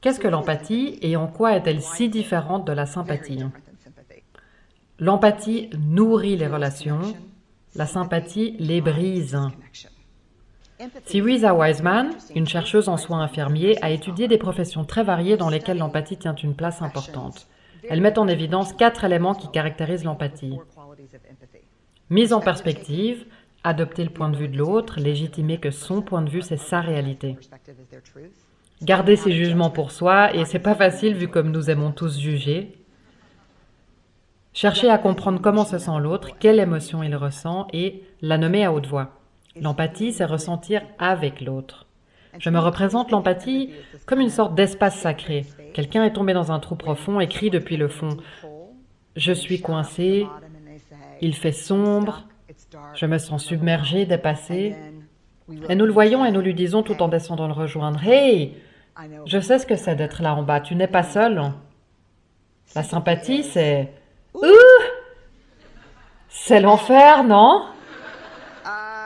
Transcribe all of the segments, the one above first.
Qu'est-ce que l'empathie et en quoi est-elle si différente de la sympathie? L'empathie nourrit les relations, la sympathie les brise. Syriza Wiseman, une chercheuse en soins infirmiers, a étudié des professions très variées dans lesquelles l'empathie tient une place importante. Elle met en évidence quatre éléments qui caractérisent l'empathie. Mise en perspective, adopter le point de vue de l'autre, légitimer que son point de vue c'est sa réalité. Garder ses jugements pour soi, et c'est pas facile vu comme nous aimons tous juger. Chercher à comprendre comment se sent l'autre, quelle émotion il ressent, et la nommer à haute voix. L'empathie, c'est ressentir avec l'autre. Je me représente l'empathie comme une sorte d'espace sacré. Quelqu'un est tombé dans un trou profond et crie depuis le fond. Je suis coincé, il fait sombre, je me sens submergé, dépassé. Et nous le voyons et nous lui disons tout en descendant le rejoindre. Hey, je sais ce que c'est d'être là en bas, tu n'es pas seul. La sympathie, c'est... Ouh. C'est l'enfer, non?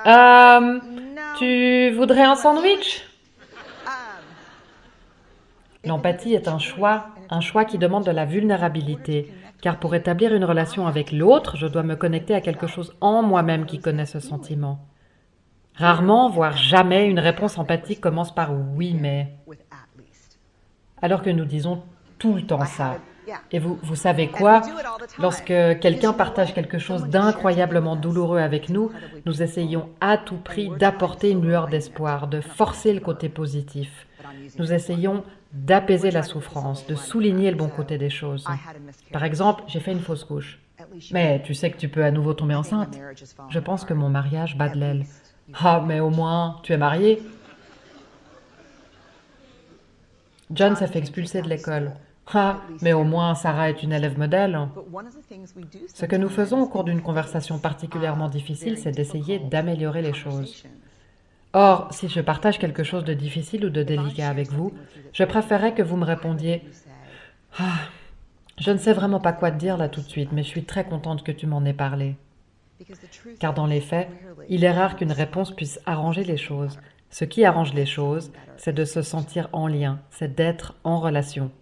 Euh, Tu voudrais un sandwich? L'empathie est un choix, un choix qui demande de la vulnérabilité, car pour établir une relation avec l'autre, je dois me connecter à quelque chose en moi-même qui connaît ce sentiment. Rarement, voire jamais, une réponse empathique commence par « oui, mais ». Alors que nous disons tout le temps ça. Et vous, vous savez quoi? Lorsque quelqu'un partage quelque chose d'incroyablement douloureux avec nous, nous essayons à tout prix d'apporter une lueur d'espoir, de forcer le côté positif. Nous essayons d'apaiser la souffrance, de souligner le bon côté des choses. Par exemple, j'ai fait une fausse couche. Mais tu sais que tu peux à nouveau tomber enceinte. Je pense que mon mariage bat de l'aile. Ah, mais au moins, tu es marié. John s'est fait expulser de l'école. Ah, mais au moins Sarah est une élève modèle. Ce que nous faisons au cours d'une conversation particulièrement difficile, c'est d'essayer d'améliorer les choses. Or, si je partage quelque chose de difficile ou de délicat avec vous, je préférerais que vous me répondiez « Ah, je ne sais vraiment pas quoi te dire là tout de suite, mais je suis très contente que tu m'en aies parlé. » Car dans les faits, il est rare qu'une réponse puisse arranger les choses. Ce qui arrange les choses, c'est de se sentir en lien, c'est d'être en relation.